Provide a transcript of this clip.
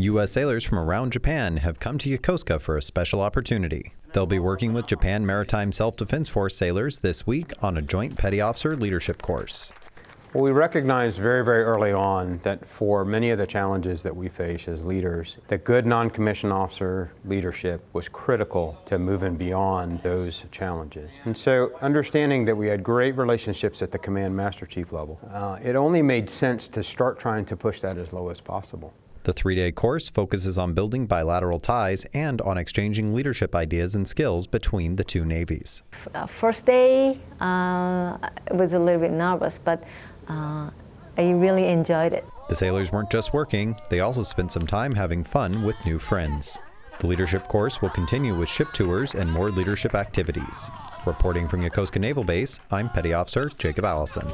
U.S. sailors from around Japan have come to Yokosuka for a special opportunity. They'll be working with Japan Maritime Self Defense Force sailors this week on a joint petty officer leadership course. Well, we recognized very, very early on that for many of the challenges that we face as leaders, that good non-commissioned officer leadership was critical to moving beyond those challenges. And so understanding that we had great relationships at the command master chief level, uh, it only made sense to start trying to push that as low as possible. The three day course focuses on building bilateral ties and on exchanging leadership ideas and skills between the two navies. Uh, first day, uh, I was a little bit nervous, but uh, I really enjoyed it. The sailors weren't just working, they also spent some time having fun with new friends. The leadership course will continue with ship tours and more leadership activities. Reporting from Yokosuka Naval Base, I'm Petty Officer Jacob Allison.